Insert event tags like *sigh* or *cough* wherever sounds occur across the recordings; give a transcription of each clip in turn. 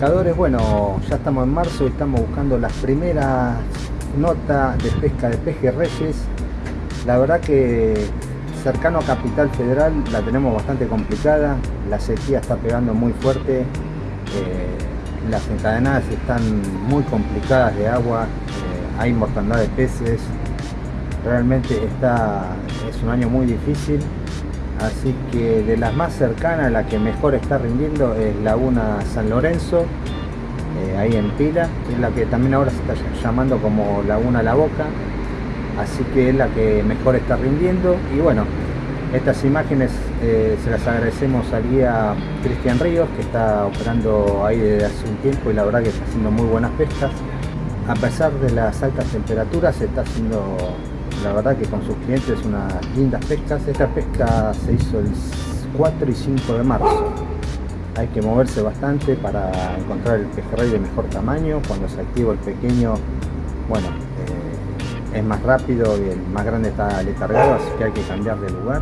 pescadores, bueno, ya estamos en marzo y estamos buscando las primeras notas de pesca de pejerreyes. La verdad que cercano a Capital Federal la tenemos bastante complicada, la sequía está pegando muy fuerte, eh, las encadenadas están muy complicadas de agua, eh, hay mortandad de peces, realmente está, es un año muy difícil, así que de las más cercanas, la que mejor está rindiendo es Laguna San Lorenzo, eh, ahí en Pila, es la que también ahora se está llamando como Laguna La Boca, así que es la que mejor está rindiendo y bueno, estas imágenes eh, se las agradecemos al guía Cristian Ríos que está operando ahí desde hace un tiempo y la verdad que está haciendo muy buenas pescas. A pesar de las altas temperaturas se está haciendo la verdad que con sus clientes unas lindas pescas. Esta pesca se hizo el 4 y 5 de marzo. Hay que moverse bastante para encontrar el pejerrey de mejor tamaño. Cuando se activa el pequeño, bueno, eh, es más rápido y el más grande está letargado, así que hay que cambiar de lugar.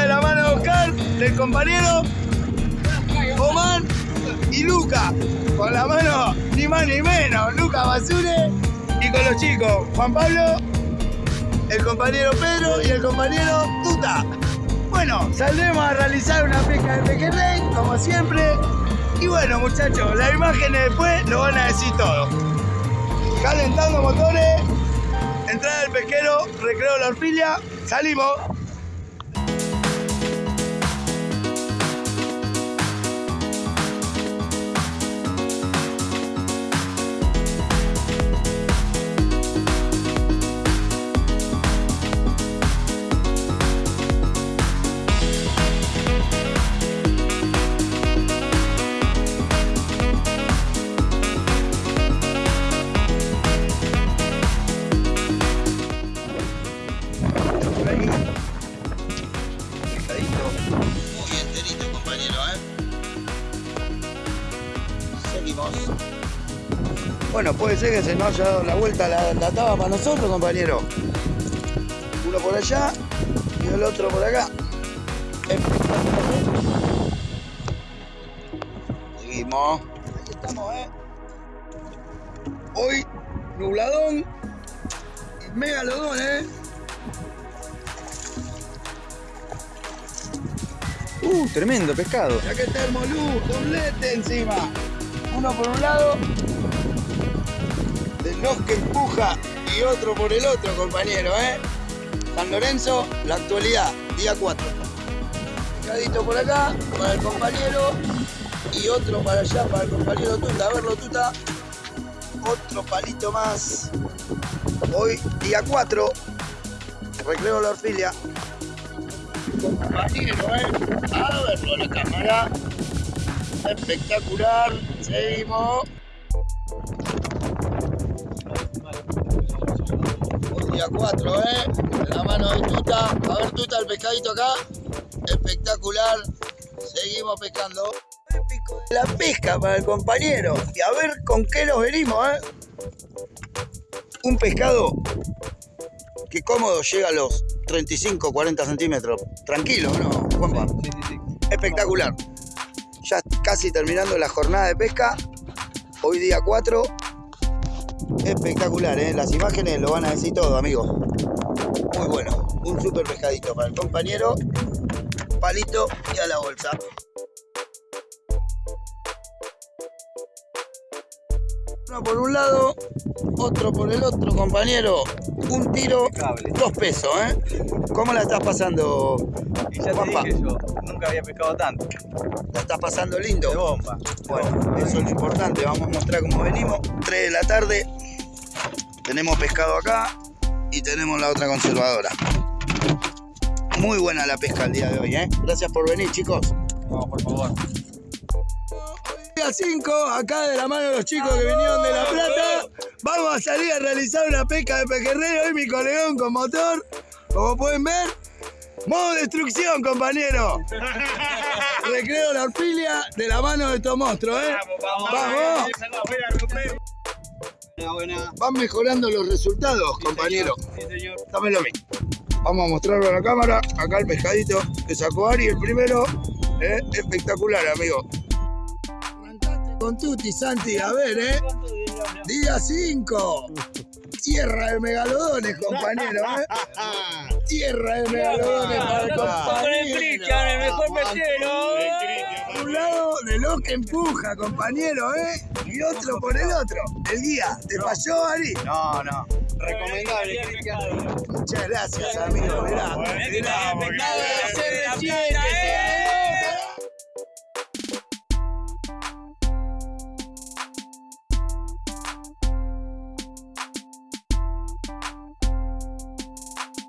De la mano de Oscar, del compañero Omar y Luca, con la mano ni más ni menos, Luca Basure y con los chicos Juan Pablo, el compañero Pedro y el compañero Tuta. Bueno, saldremos a realizar una pesca de pejerrey, como siempre. Y bueno, muchachos, las imágenes después lo van a decir todo. Calentando motores, entrada del pesquero, recreo la orfilia, salimos. Bueno, puede ser que se nos haya dado la vuelta la, la taba para nosotros, compañero. Uno por allá y el otro por acá. Seguimos. Aquí estamos, ¿eh? Hoy, nubladón y megalodón, ¿eh? Uh, tremendo pescado. Ya que está el molú, doblete encima. Uno por un lado, del nos que empuja, y otro por el otro, compañero, ¿eh? San Lorenzo, la actualidad, día 4. Pescadito por acá, para el compañero, y otro para allá, para el compañero Tuta. A verlo, Tuta. Otro palito más. Hoy, día 4, recreo la orfilia compañero, ¿eh? A verlo la cámara. Espectacular. Seguimos. Hoy día 4, ¿eh? La mano de Tuta. A ver, Tuta, el pescadito acá. Espectacular. Seguimos pescando. La pesca para el compañero. Y a ver con qué nos venimos, ¿eh? Un pescado que cómodo llega a los 35, 40 centímetros. Tranquilo, ¿no, Juanpa? Sí, sí, sí. Espectacular. Casi terminando la jornada de pesca. Hoy día 4. Espectacular, ¿eh? Las imágenes lo van a decir todo, amigos. Muy bueno. Un super pescadito para el compañero. Palito y a la bolsa. Uno por un lado, otro por el otro, compañero. Un tiro, dos pesos, ¿eh? ¿Cómo la estás pasando, Y ya te dije yo, nunca había pescado tanto. ¿La estás pasando lindo? De bomba. Bueno, eso es lo importante. Vamos a mostrar cómo venimos. 3 de la tarde. Tenemos pescado acá. y tenemos la otra conservadora. Muy buena la pesca el día de hoy, ¿eh? Gracias por venir, chicos. No, por favor. Día 5, acá de la mano de los chicos que vinieron de La Plata, vamos a salir a realizar una pesca de pejerrey. Hoy mi colegón con motor, como pueden ver. Modo destrucción, compañero. *laughs* Recreo la orfilia de la mano de estos monstruos, ¿eh? Vamos. Buena. Van mejorando los resultados, compañero. Sí, señor. Dámelo a mí. Vamos a mostrarlo a la cámara. Acá el pescadito que sacó Ari, el primero. ¿eh? Espectacular, amigo. Con Tuti, Santi, a ver, ¿eh? Día 5. Tierra de megalodones, compañero, ¿eh? Tierra de megalodones para el compañero. el mejor pesquero. Un lado de lo que empuja, compañero, ¿eh? Y otro por el otro. El guía, ¿te falló, Ari? No, no. Recomendable, Cristian. Muchas gracias, amigo. Mirá, mirá,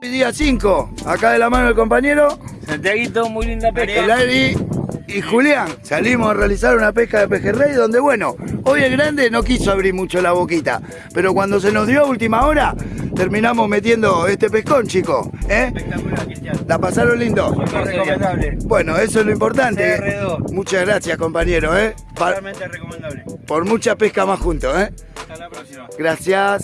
Día 5, acá de la mano del compañero, Santiaguito, muy linda el Ari y Julián. Salimos a realizar una pesca de pejerrey donde, bueno, hoy el grande no quiso abrir mucho la boquita, pero cuando se nos dio a última hora, terminamos metiendo este pescón, chicos. ¿eh? Espectacular, Cristian. ¿La pasaron lindo? recomendable. Bueno, eso es lo importante. CR2. Muchas gracias, compañero, ¿eh? Realmente recomendable. por mucha pesca más juntos, ¿eh? Hasta la próxima. Gracias.